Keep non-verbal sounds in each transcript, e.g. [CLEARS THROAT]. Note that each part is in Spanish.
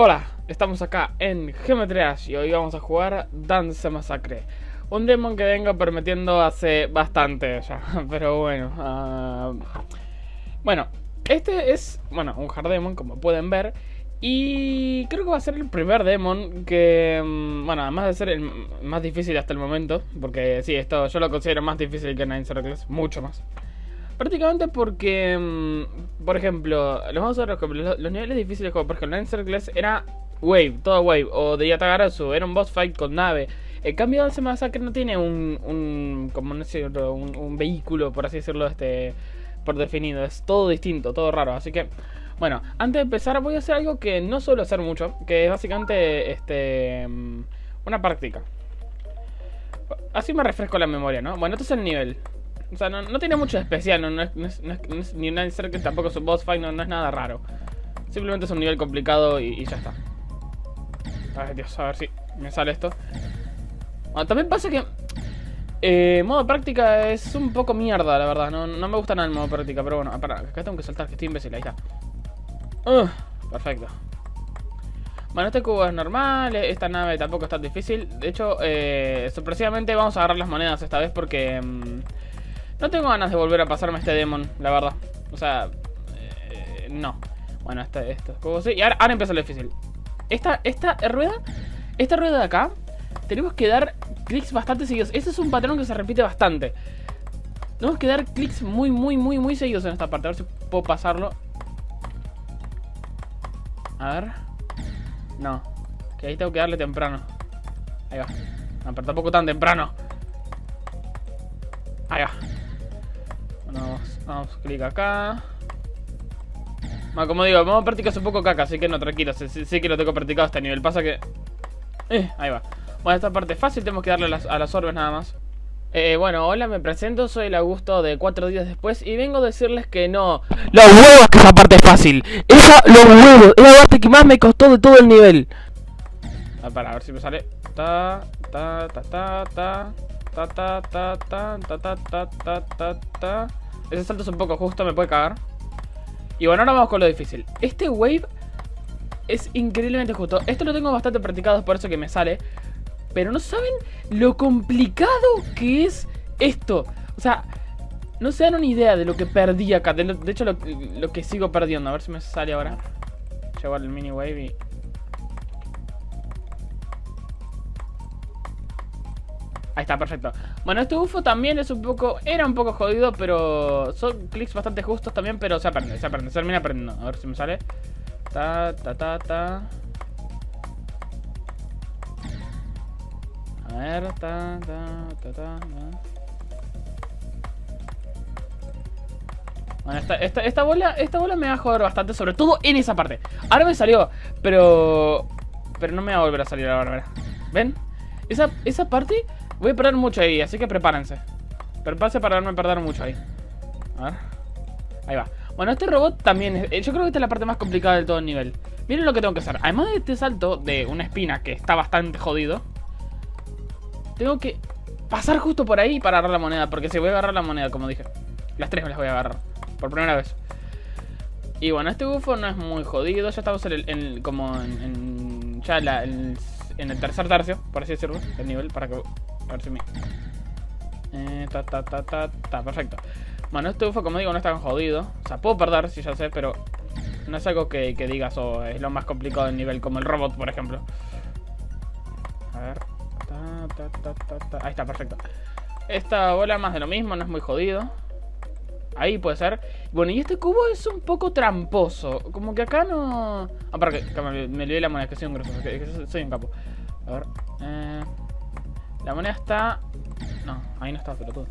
Hola, estamos acá en Geometrías y hoy vamos a jugar Dance Massacre. Un demon que vengo permitiendo hace bastante ya, [LAUGHS] pero bueno uh... Bueno, este es, bueno, un hard demon como pueden ver Y creo que va a ser el primer demon que, mm, bueno, además de ser el más difícil hasta el momento Porque sí, esto yo lo considero más difícil que Nine Circles, mucho más Prácticamente porque, mm, por ejemplo, los niveles difíciles como por ejemplo en Circles era Wave, todo Wave, o de Yatagarasu, era un boss fight con nave. El cambio ese masacre no tiene un, un como no un, un, vehículo, por así decirlo, este por definido. Es todo distinto, todo raro. Así que, bueno, antes de empezar voy a hacer algo que no suelo hacer mucho, que es básicamente este mm, una práctica. Así me refresco la memoria, ¿no? Bueno, este es el nivel. O sea, no, tiene mucho de especial, no, es, ni un que tampoco es un boss fight, no, es nada raro. Simplemente es un nivel complicado y, ya está. Ay, Dios, a ver si me sale esto. Bueno, también pasa que... Eh, modo práctica es un poco mierda, la verdad. No, me gusta nada el modo práctica, pero bueno. Para, acá tengo que saltar, que estoy imbécil, ahí está. Uh, perfecto. Bueno, este cubo es normal, esta nave tampoco es tan difícil. De hecho, eh, sorpresivamente vamos a agarrar las monedas esta vez porque... Mm, no tengo ganas de volver a pasarme este demon, la verdad. O sea, eh, no. Bueno, este, esto es como Y ahora, ahora empieza lo difícil. Esta, esta rueda, esta rueda de acá, tenemos que dar clics bastante seguidos. Este es un patrón que se repite bastante. Tenemos que dar clics muy, muy, muy, muy seguidos en esta parte. A ver si puedo pasarlo. A ver. No. Que ahí tengo que darle temprano. Ahí va. No, pero tampoco tan temprano. Ahí va. Vamos, clic acá. Bueno, como digo, vamos a practicar un poco caca, así que no, tranquilo. Sí, que lo tengo practicado a este nivel. Pasa que... Eh, ahí va. Bueno, esta parte es fácil, tenemos que darle a las, a las orbes nada más. Eh, bueno, hola, me presento, soy el Augusto de cuatro días después y vengo a decirles que no. ¡Los huevos que esa parte es fácil! ¡Esa, los huevos! Es la parte que más me costó de todo el nivel. Ah, para, a ver si me sale. Ta, ta, ta, ta, ta. Ta, ta, ta, ta, ta, ta, ta, ta, ta, ta. Ese salto es un poco justo, me puede cagar. Y bueno, ahora vamos con lo difícil. Este wave es increíblemente justo. Esto lo tengo bastante practicado, es por eso que me sale. Pero no saben lo complicado que es esto. O sea, no se dan una idea de lo que perdí acá. De, hecho, lo, lo, que sigo perdiendo. A ver si me sale ahora. Llevar el mini wave y Ahí está, perfecto. Bueno, este UFO también es un poco... Era un poco jodido, pero... Son clics bastante justos también, pero se aprende, se aprende. Se termina aprendiendo. A ver si me sale. Ta, ta, ta, ta. A ver, ta, ta, ta, ta. Bueno, esta, esta, esta, bola, esta bola me va a joder bastante, sobre todo en esa parte. Ahora me salió, pero... Pero no me va a volver a salir ahora, ¿verdad? ¿Ven? Esa, esa parte Voy a perder mucho ahí, así que prepárense. Prepárense para no perder mucho ahí. A ver. Ahí va. Bueno, este robot también... Es, yo creo que esta es la parte más complicada del todo el nivel. Miren lo que tengo que hacer. Además de este salto de una espina que está bastante jodido. Tengo que pasar justo por ahí para agarrar la moneda. Porque si voy a agarrar la moneda, como dije. Las tres me las voy a agarrar. Por primera vez. Y bueno, este bufo no es muy jodido. Ya estamos en el, como en, ya la, en el tercer tercio, por así decirlo, el nivel, para que a ver si me... Eh, ta, ta, ta, ta, ta, perfecto. Bueno, este UFO, como digo, no está tan jodido. O sea, puedo perder, si ya sé, pero... No es algo que, digas, o es lo más complicado del nivel, como el robot, por ejemplo. A ver... Ta, ta, ta, Ahí está, perfecto. Esta bola más de lo mismo, no es muy jodido. Ahí puede ser. Bueno, y este cubo es un poco tramposo. Como que acá no... Ah, para que, me, me olvidé la moneda, que soy un grosso, que soy un capo. A ver... Eh... La moneda está... No, ahí no está, pero todo.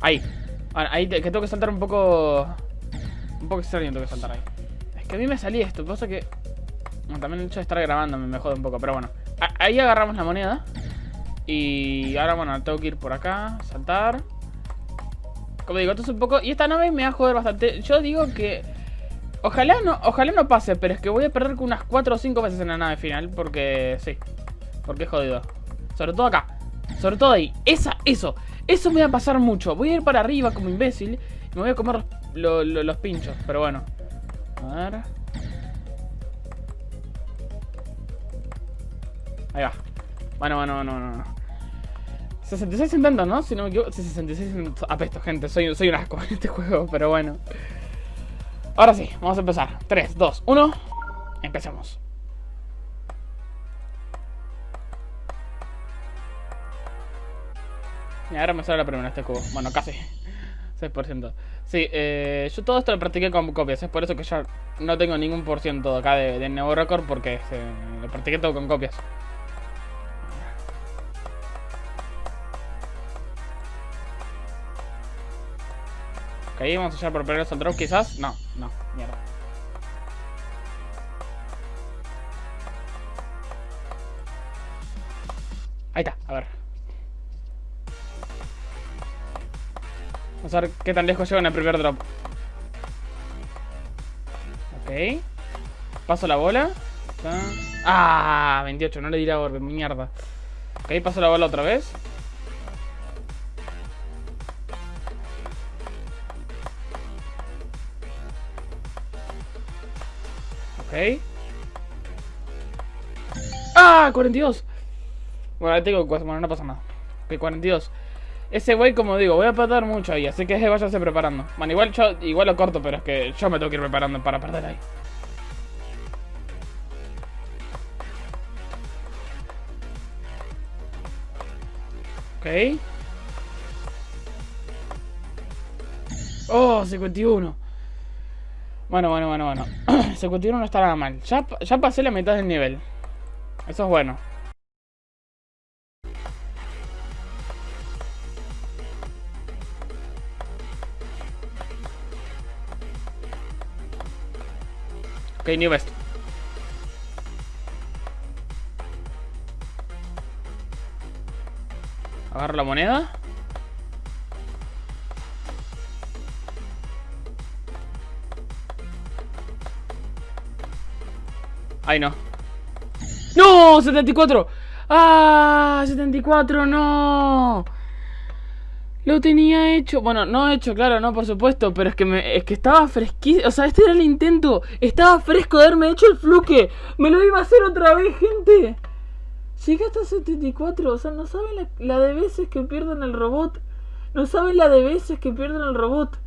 Ahí. ahí que tengo que saltar un poco... Un poco extraño tengo que saltar ahí. Es que a mí me salí esto, cosa que... también el hecho de estar grabando me jode un poco, pero bueno. ahí agarramos la moneda. Y ahora, bueno, tengo que ir por acá, saltar. Como digo, esto es un poco... Y esta nave me va a joder bastante. Yo digo que Ojalá no, ojalá no pase, pero es que voy a perder con unas 4 o 5 veces en la nave final. Porque sí. Porque es jodido. Sobre todo acá. Sobre todo ahí. Esa, eso. Eso me va a pasar mucho. Voy a ir para arriba como imbécil. Me voy a comer los pinchos, pero bueno. A ver. Ahí va. Bueno, bueno, bueno, bueno. 66 intentos, ¿no? Si no me equivoco. 66 Apesto, gente. Soy, soy un asco [LAUGHS] en este juego, pero bueno. Ahora sí, vamos a empezar. 3, 2, 1. Empecemos. Y ahora me sale la primera este cubo. Bueno, casi. [LAUGHS] 6%. Sí, eh, yo todo esto lo practiqué con copias. Es por eso que ya no tengo ningún por ciento acá de, de nuevo récord. Porque lo practiqué todo con copias. Ok, vamos a echar por primero el drop quizás. No, no, mierda. Ahí está, a ver. Vamos a ver qué tan lejos llego en el primer drop. Ok. Paso la bola. Ah, 28, no le dirá orbe, mierda. Ok, paso la bola otra vez. ¡Ah! 42. Bueno, ahí tengo bueno, no pasa nada. Ok, 42. Ese güey, como digo, voy a perder mucho ahí, así que váyase preparando. Bueno, igual yo igual lo corto, pero es que yo me tengo que ir preparando para perder ahí. Ok. Oh, 51. Bueno, bueno, bueno, bueno. [CLEARS THROAT] 51 no está nada mal. Ya, ya pasé la mitad del nivel. Eso es bueno. Ok, New Best. Agarro la moneda. Ay, no. ¡No! ¡74! ¡Ah! ¡74! ¡No! Lo tenía hecho. Bueno, no hecho, claro, no, por supuesto. Pero es que me, es que estaba fresquísimo. O sea, este era el intento. Estaba fresco de haberme hecho el fluke. Me lo iba a hacer otra vez, gente. Llegué hasta 74. O sea, no saben la, la de veces que pierden el robot. No saben la de veces que pierden el robot.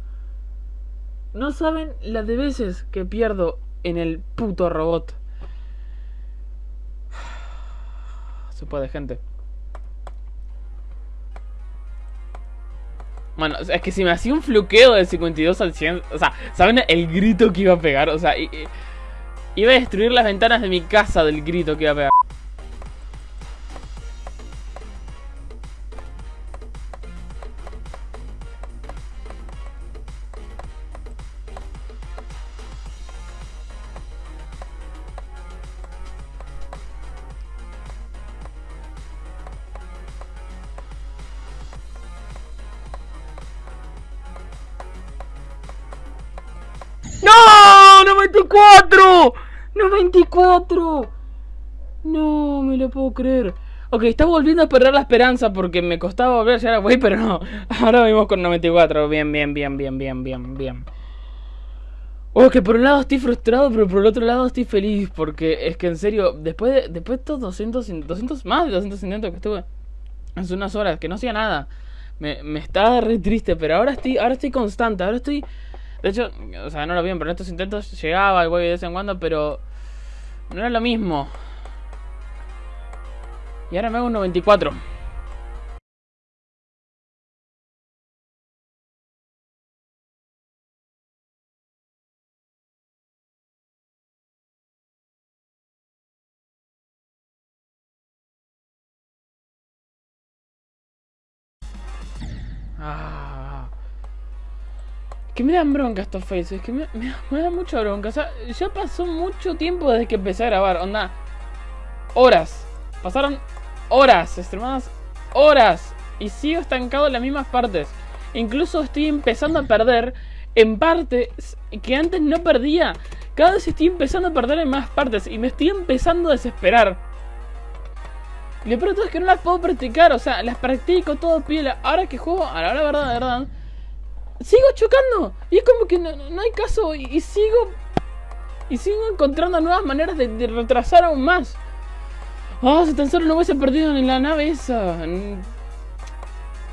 No saben la de veces que pierdo en el puto robot. Se puede, gente. Bueno, es que si me hacía un fluqueo de 52 al 100, o sea, ¿saben el grito que iba a pegar? O sea, iba a destruir las ventanas de mi casa del grito que iba a pegar. ¡94! No me lo puedo creer. Ok, está volviendo a perder la esperanza porque me costaba volver a llegar a pero no. [LAUGHS] Ahora vimos con 94. Bien, bien, bien, bien, bien, bien, bien. Oh, que por un lado estoy frustrado, pero por el otro lado estoy feliz. Porque es que en serio, después de, después de estos 200, 200, más de 200 intentos que estuve hace unas horas, que no hacía nada, me, me estaba re triste. Pero ahora estoy, ahora estoy constante, ahora estoy de hecho, o sea, no lo bien, pero en estos intentos llegaba el güey de vez en cuando, pero no era lo mismo. Y ahora me hago un 94. Que me dan bronca estos faces, que me, [LAUGHS] me, da mucha bronca. O sea, ya pasó mucho tiempo desde que empecé a grabar, onda. Horas. Pasaron horas, extremadas horas. Y sigo estancado en las mismas partes. Incluso estoy empezando a perder en partes que antes no perdía. Cada vez estoy empezando a perder en más partes y me estoy empezando a desesperar. Y lo peor es que no las puedo practicar, o sea, las practico todo piel. Ahora que juego, a la hora verdad, de verdad, sigo chocando. Y es como que no, no hay caso. Y, sigo. Y sigo encontrando nuevas maneras de, retrasar aún más. Ah, si tan solo no hubiese perdido en la nave esa. En,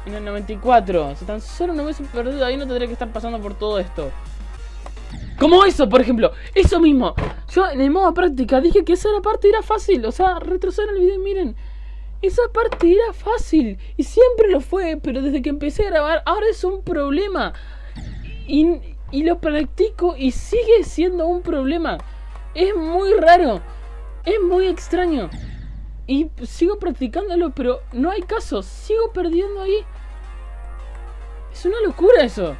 en el 94. Si tan solo no hubiese perdido ahí, no tendría que estar pasando por todo esto. Como eso, por ejemplo. Eso mismo. Yo en el modo práctica dije que esa parte era fácil. O sea, retrasar el video, miren. Esa parte era fácil. Y siempre lo fue. Pero desde que empecé a grabar, ahora es un problema. Y, y lo practico y sigue siendo un problema. Es muy raro. Es muy extraño. Y sigo practicándolo, pero no hay caso. Sigo perdiendo ahí. Es una locura eso.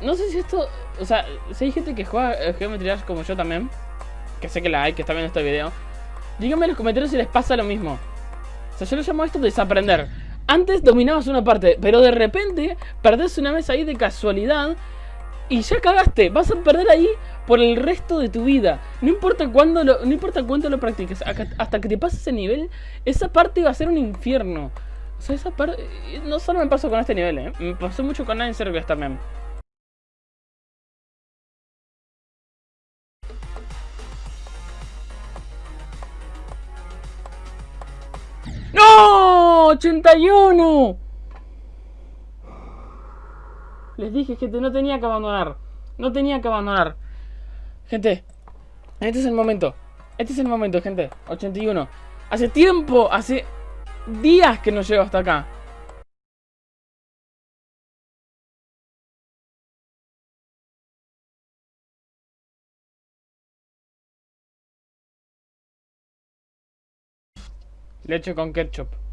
No sé si esto... O sea, si hay gente que juega Geometry como yo también, que sé que la hay, que está viendo este video, díganme en los comentarios si les pasa lo mismo. O sea, yo lo llamo esto desaprender. Antes dominabas una parte, pero de repente perdés una vez ahí de casualidad y ya cagaste. Vas a perder ahí por el resto de tu vida. No importa cuándo lo, no importa cuánto lo practiques, hasta que te pases ese nivel, esa parte va a ser un infierno. O sea, esa parte no solo me pasó con este nivel, ¿eh? me pasó mucho con Nine Circles también. ¡81! Les dije, gente, no tenía que abandonar. No tenía que abandonar. Gente, este es el momento. Este es el momento, gente. 81. Hace tiempo, hace días que no llego hasta acá. Leche con ketchup.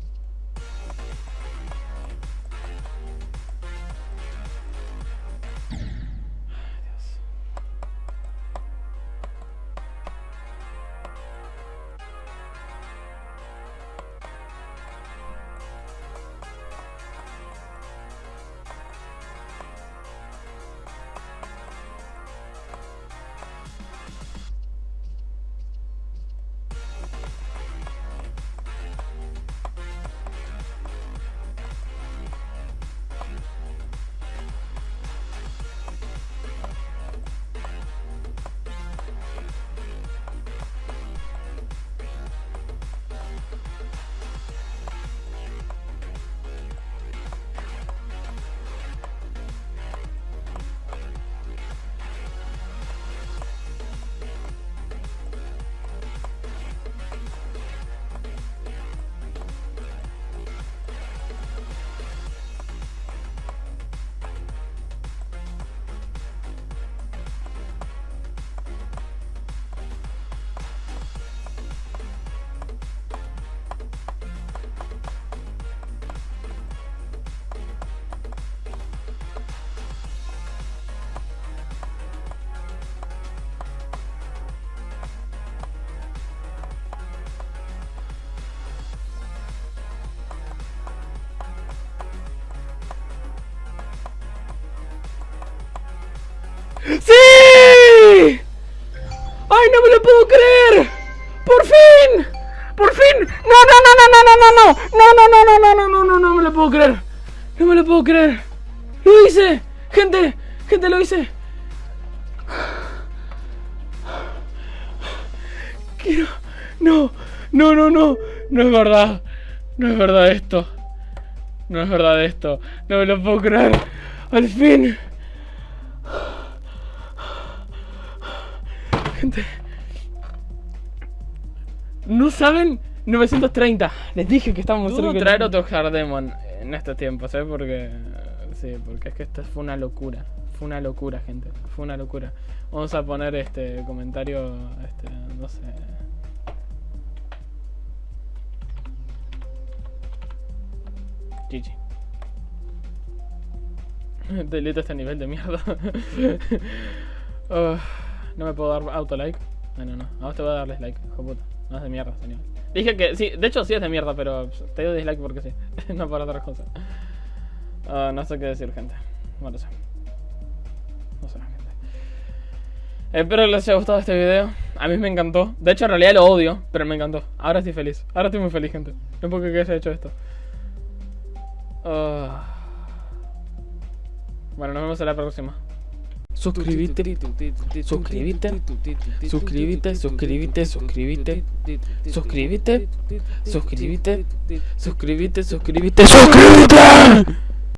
¡Sí! ¡Ay, no me lo puedo creer! ¡Por fin! ¡Por fin! ¡No, no, no, no, no, no, no! ¡No, no, no, no, no, no, no, no! ¡No me lo puedo creer! ¡No me lo puedo creer! ¡Lo hice! ¡Gente! ¡Gente, lo hice! Quiero... ¡No! ¡No, no, no! No es verdad No es verdad esto No es verdad esto No me lo puedo creer ¡Al fin! No saben 930. Les dije que estábamos Dudo traer otro Hardemon en estos tiempos, ¿eh? Porque... Sí, porque es que esto fue una locura. Fue una locura, gente. Fue una locura. Vamos a poner este comentario, este, no sé... GG. [LAUGHS] Delito este nivel de mierda. [LAUGHS] No me puedo dar auto like. Bueno, no. Ahora te voy a darles like, hijo puta. No es de mierda, señor. Dije que sí, de hecho sí es de mierda, pero te doy dislike porque sí. [LAUGHS] no para otras cosas. Uh, no sé qué decir, gente. No lo sé. No sé, gente. Espero que les haya gustado este video. A mí me encantó. De hecho, en realidad lo odio, pero me encantó. Ahora estoy feliz. Ahora estoy muy feliz, gente. No puedo que haya hecho esto. Uh... Bueno, nos vemos en la próxima. Suscríbete, suscríbete, suscríbete, suscríbete, suscríbete, suscríbete, suscríbete, suscríbete, suscríbete, suscríbete.